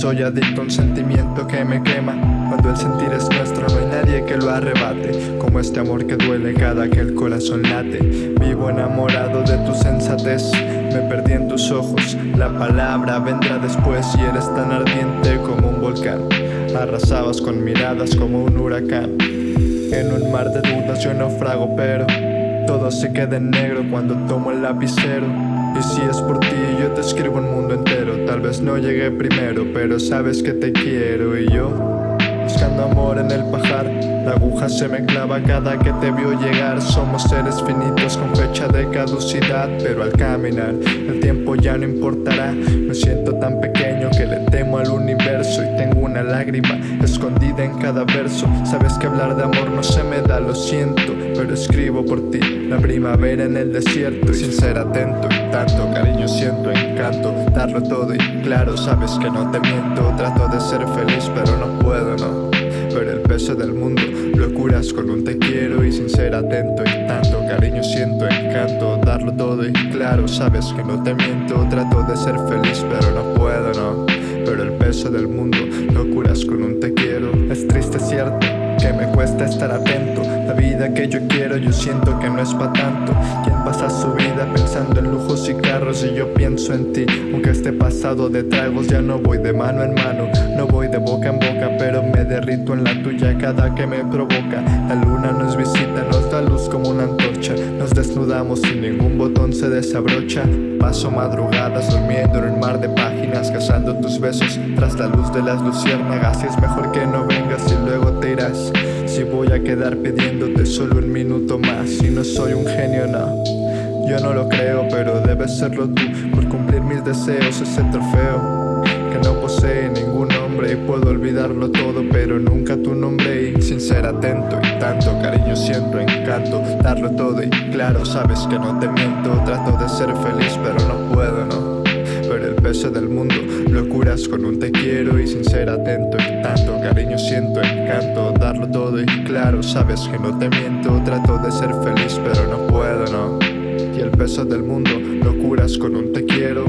soy adicto a un sentimiento que me quema. Cuando el sentir es nuestro no hay nadie que lo arrebate. Como este amor que duele cada que el corazón late. Vivo enamorado de tu sensatez. Me perdí en tus ojos. La palabra vendrá después y eres tan ardiente como un volcán. Arrasabas con miradas como un huracán. En un mar de dudas yo naufrago pero Todo se queda en negro cuando tomo el lapicero y si es por ti yo te escribo un mundo entero. Tal vez no llegué primero pero sabes que te quiero. Y yo buscando amor en el pajar La aguja se me clava cada que te veo llegar. Somos seres finitos con fecha de caducidad Pero al caminar el tiempo ya no importará. Me siento tan pequeño que le temo escondida en cada verso. Sabes que hablar de amor no se me da, lo siento Pero escribo por ti. La primavera en el desierto Sin ser atento y tanto cariño siento encanto Darlo todo y claro sabes que no te miento. Trato de ser feliz pero no puedo, no. Pero el peso del mundo lo curas con un te quiero Y sin ser atento y tanto cariño siento encanto todo y claro sabes que no te miento Trato de ser feliz pero no puedo, no. Pero el peso del mundo lo curas con un te quiero. Es triste cierto que me cuesta estar atento. La vida que yo quiero yo siento que no es pa' tanto. Quien pasa su vida pensando en lujos y carros Y yo pienso en ti. Aunque esté pasado de tragos ya no voy de mano en mano. No voy de boca en boca pero me derrito en la tuya cada que me provoca. La luna nos visita, nos da luz como una antorcha. Nos desnudamos y ningún botón se desabrocha. Paso madrugadas durmiendo en un mar de páginas Cazando tus besos tras la luz de las luciérnagas. Y es mejor que no vengas y luego te irás Si voy a quedar pidiéndote solo un minuto más. Y no soy un genio, no. Yo no lo creo, pero debes serlo tú. Por cumplir mis deseos, ese trofeo Que no posee ningún nombre. Y puedo olvidarlo todo, pero nunca tu nombre. Y sin ser atento y tanto cariño siento encanto Darlo todo. Y claro, sabes que no te miento. Trato de ser feliz, pero no puedo, no peso del mundo. Lo curas con un te quiero y sin ser atento. Y tanto cariño siento encanto darlo todo y claro sabes que no te miento. Trato de ser feliz pero no puedo no y el peso del mundo. Lo curas con un te quiero